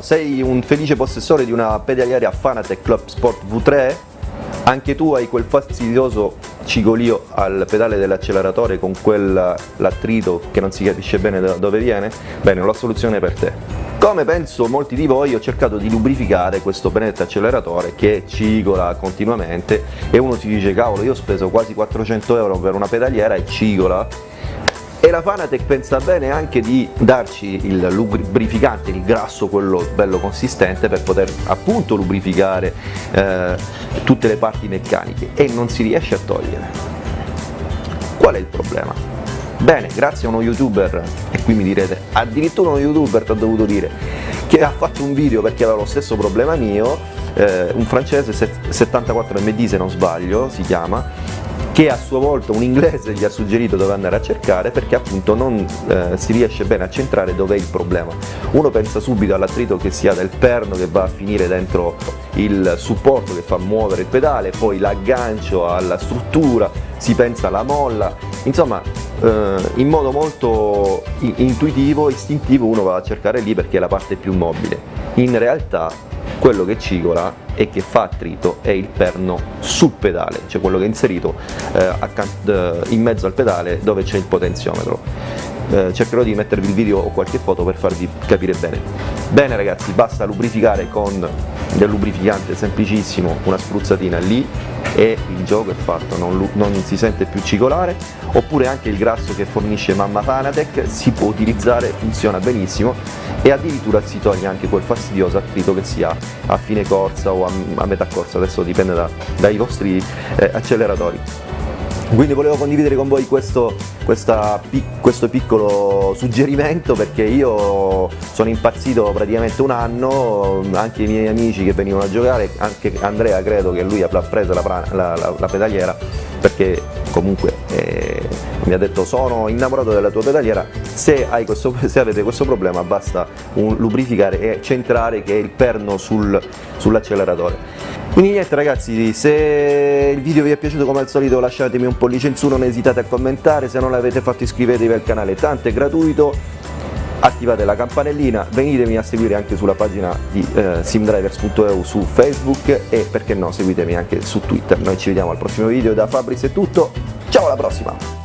sei un felice possessore di una pedaliera Fanatec Club Sport V3? Anche tu hai quel fastidioso cigolio al pedale dell'acceleratore con quell'attrito che non si capisce bene da dove viene? Bene, ho la soluzione per te. Come penso molti di voi ho cercato di lubrificare questo benedetto acceleratore che cigola continuamente e uno si dice cavolo io ho speso quasi 400 euro per una pedaliera e cigola la Fanatec pensa bene anche di darci il lubrificante, il grasso, quello bello consistente per poter appunto lubrificare eh, tutte le parti meccaniche e non si riesce a togliere. Qual è il problema? Bene, grazie a uno youtuber, e qui mi direte, addirittura uno youtuber ti ha dovuto dire, che ha fatto un video perché aveva lo stesso problema mio, eh, un francese 74 MD se non sbaglio si chiama, che a sua volta un inglese gli ha suggerito dove andare a cercare perché appunto non eh, si riesce bene a centrare dove è il problema. Uno pensa subito all'attrito che sia del perno che va a finire dentro il supporto che fa muovere il pedale, poi l'aggancio alla struttura, si pensa alla molla, insomma eh, in modo molto intuitivo, istintivo uno va a cercare lì perché è la parte più mobile. In realtà quello che cigola e che fa attrito è il perno sul pedale, cioè quello che è inserito eh, eh in mezzo al pedale dove c'è il potenziometro. Eh, cercherò di mettervi il video o qualche foto per farvi capire bene. Bene ragazzi, basta lubrificare con del lubrificante semplicissimo, una spruzzatina lì e il gioco è fatto, non, non, si sente più cicolare, oppure anche il grasso che fornisce Mamma Fanatec si può utilizzare, funziona benissimo e addirittura si toglie anche quel fastidioso attrito che si ha a fine corsa o a, a metà corsa, adesso dipende da, dai vostri eh, acceleratori. Quindi volevo condividere con voi questo, questa, questo, piccolo suggerimento perché io sono impazzito praticamente un anno, anche i miei amici che venivano a giocare, anche Andrea credo che lui avrà preso la, la, la, la pedaliera perché comunque eh, mi ha detto sono innamorato della tua pedaliera, se, questo, se avete questo problema basta un, lubrificare e centrare che è il perno sul, sull'acceleratore. Quindi niente ragazzi, se il video vi è piaciuto come al solito lasciatemi un pollice in su, non esitate a commentare, se non l'avete fatto iscrivetevi al canale, tanto è gratuito, attivate la campanellina, venitemi a seguire anche sulla pagina di eh, simdrivers.eu su Facebook e perché no seguitemi anche su Twitter, noi ci vediamo al prossimo video, da Fabris è tutto, ciao alla prossima!